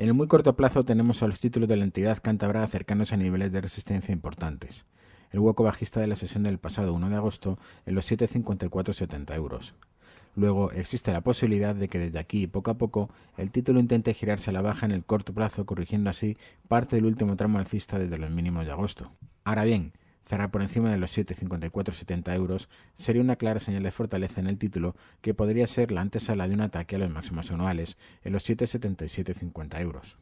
En el muy corto plazo tenemos a los títulos de la entidad cántabra acercándose a niveles de resistencia importantes. El hueco bajista de la sesión del pasado 1 de agosto en los 7,5470 euros. Luego existe la posibilidad de que desde aquí, poco a poco, el título intente girarse a la baja en el corto plazo, corrigiendo así parte del último tramo alcista desde los mínimos de agosto. Ahora bien, cerrar por encima de los 7,5470 euros sería una clara señal de fortaleza en el título que podría ser la antesala de un ataque a los máximos anuales en los 7,7750 euros.